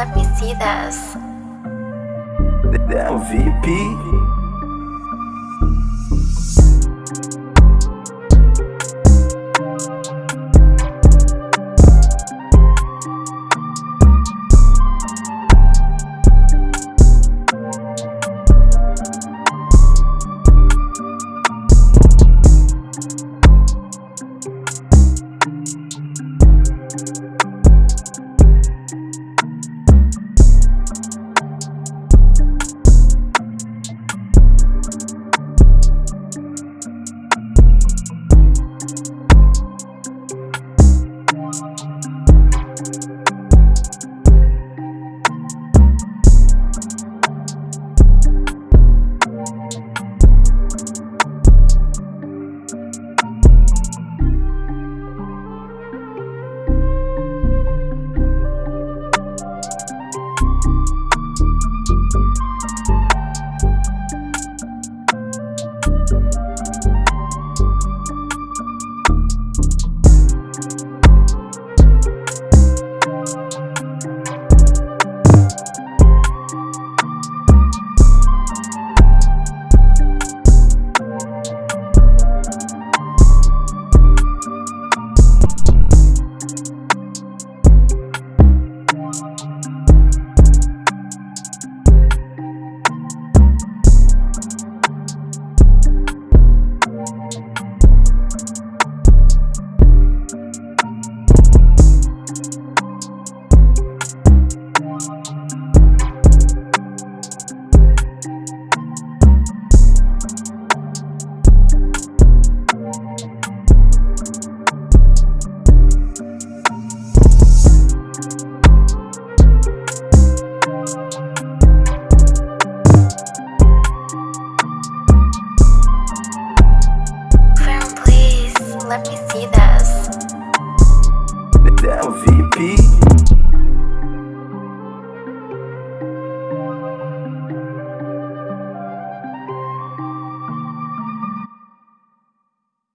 Let me see this. The let me see them.